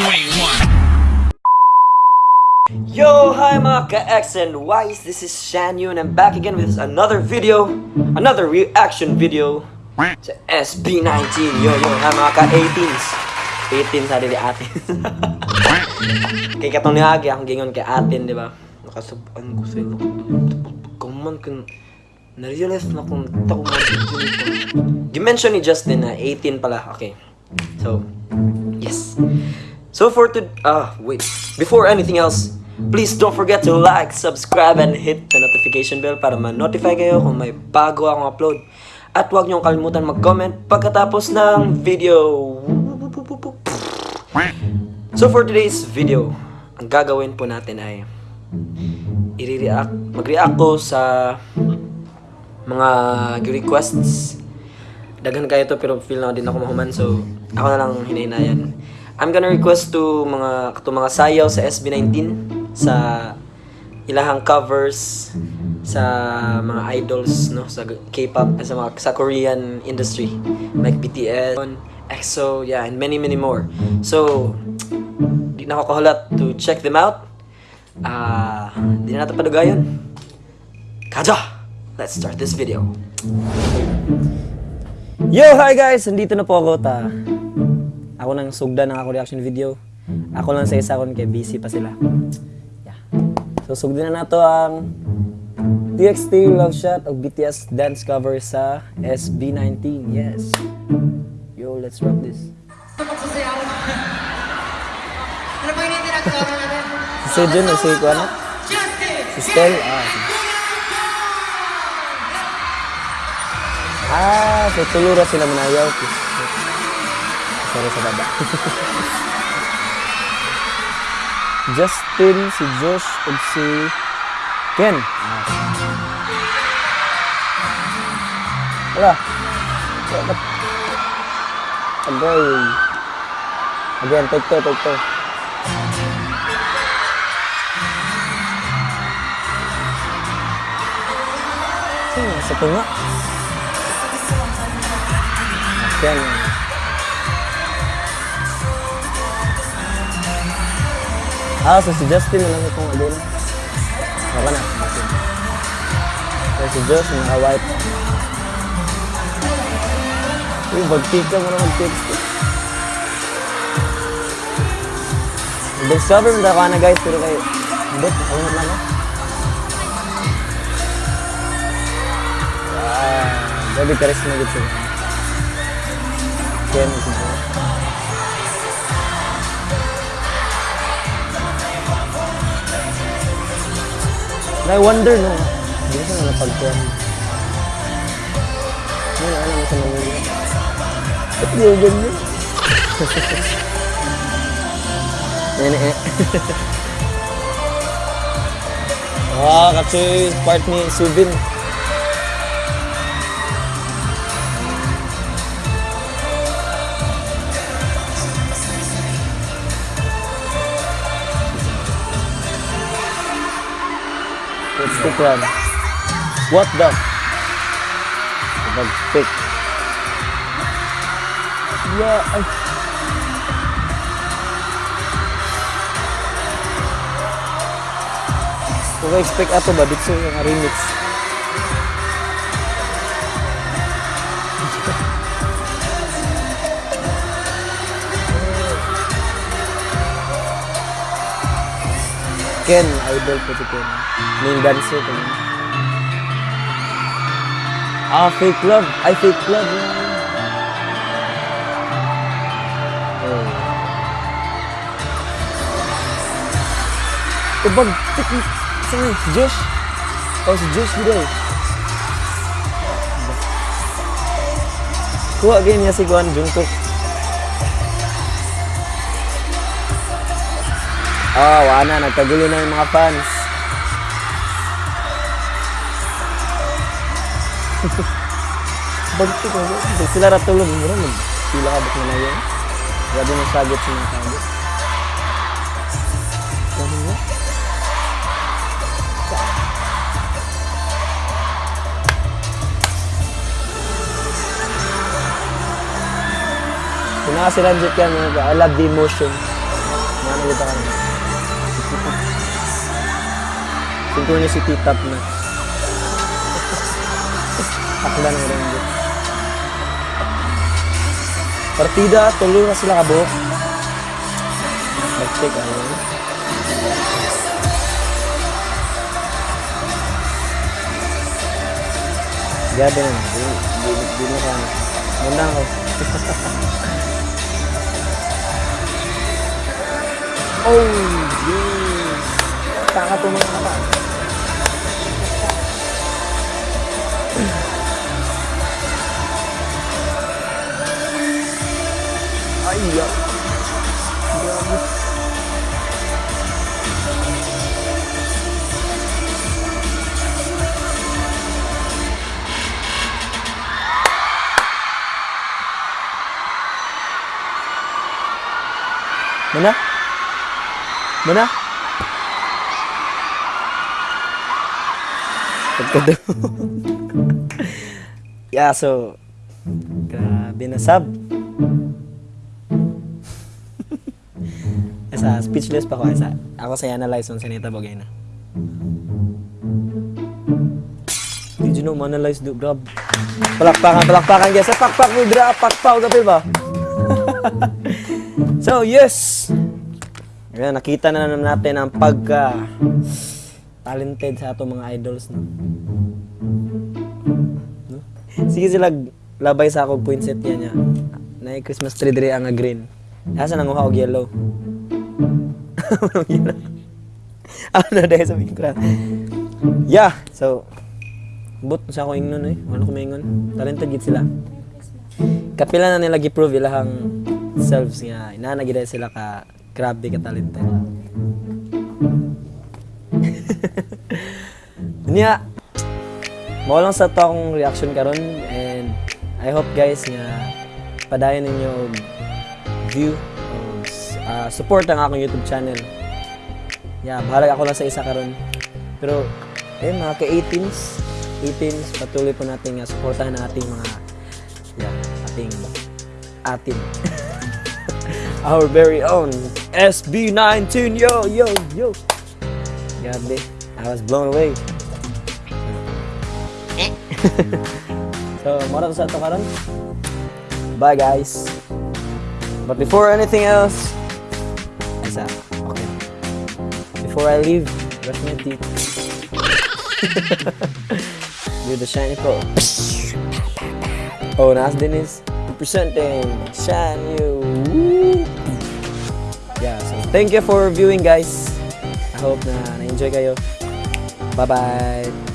you ain't one. Yo, hi mga ka-X and Ys, this is Shan Yu and I'm back again with another video, another reaction video sa SB19. Yo, yo, hi mga ka-18s. 18 sa dili atin. kay katong ni Agi, ang gingon kay atin, di ba? Nakasuban ko sa ino. Kuman kun na-realize na kung tako man Dimension ni Justin na 18 pala. Okay. So, yes. So for to ah wait, before anything else, please don't forget to like, subscribe, and hit the notification bell para ma-notify kayo kung may bago akong upload. At huwag niyong kalimutan mag-comment pagkatapos ng video. So for today's video, ang gagawin po natin ay i-react, mag-react ko sa mga requests. Dagan kayo to pero feel na din ako mahuman so ako na lang hinahinayan. I'm gonna request to mga to mga sayaw sa SB19 sa ilahang covers sa mga idols no sa K-pop sa mga sa Korean industry like BTS, EXO, yeah, and many many more. So di na ako to check them out. Ah, di na natin. Kaja! Let's start this video. Yo, hi guys! Nandito na po ako ta. Ako nang sugda ng ako reaction video. Ako lang sa isa kon kay busy pa sila. Yeah. So sugdan na nato ang TXT Love Shot of BTS dance cover sa SB19. Yes. Yo, let's rock this. Si Sejun o si Kuano? Si Stel? Ah, Ah, so tulura sila manayaw. Sorry sa baba. Justin, si Josh, ug si Ken. Ah. Wala. Wala. Agay. Again, take two, take two. Hmm, sa tunga. Ah, so si Justin na lang itong again. Baka na. So si Josh, naka-white. Uy, mag-pick ka mo na mag-text. Discover mo na guys, pero kayo. Hindi, ako na lang. ah. Ah, grabe charisma gitu sila. Ken, si Josh. I wonder no. Hindi ko na napagkuhan. Ano na alam sa Manila? Ba't di ganyan? Yan eh. Ah, kasi part ni Subin. Let's pick one. What the? Mag-pick. Yeah, ay. Kung expect ato ba dito yung remix. Ken, idol ko si Ken. Main dancer ko. Ah, fake love. Ay, fake love. yan. Oh. Kubag, tik, saan yun? Si Josh? Oh, si Josh dito eh. Kuha ganyan niya si Juan Jungkook. Ah, wala na. Nagkagulo na yung mga fans. Bagto ko. Pag sila ratulog, mo rin. Pila ka ba't na yun? Grabe na sagot sa mga sagot. Ano nga? Kuna nakasilanjit ka mga I love the emotion. Mga nagita ka naman. Synchronicity top notch. Akla ng Renzo. Partida, tuloy na sila kabuhok. Mag-check ano. Gabi na. Di, di, di na ka. Muna ako. oh, yes. Kakatumang na ka. Ay. Grabe. Mana? Mana? Pagkado. yeah, so grabe na sub. Asa, speechless pa ko. Asa, ako sa analyze on Seneta Bogay na. Did you know, analyze do, grab. Palakpakan, palakpakan, guys. Pakpak mo, dra, pakpak, gabi ba? so, yes! Ayan, nakita na naman natin ang pagka talented sa atong mga idols, no? no? Sige sila labay sa akong poinset yan niya. Na Christmas tree diri ang green. Asa nang og yellow. ano dahil sa mikra. Yeah, so but sa ako ingnon eh. Wala ko maingon. Talented gid sila. Kapila na nila gi-prove ilahang selves nga inana gid sila ka grabe ka talented. Niya, mo lang sa to akong reaction karon and I hope guys nga padayon ninyo view og uh, support ang akong YouTube channel. Yeah, bahala ako lang sa isa karon. Pero eh mga ka-18s, 18s patuloy po natin nga suportahan ang ating mga yeah, ating atin our very own SB19 yo yo yo Grabe, I was blown away. so, mara to sa ito karon. Bye guys. But before anything else, isa, okay. Before I leave, brush my teeth. Do the shiny pro. Oh, Nas Dennis presenting Shine You. Yeah, so thank you for viewing guys. Hope na na-enjoy kayo. Bye-bye.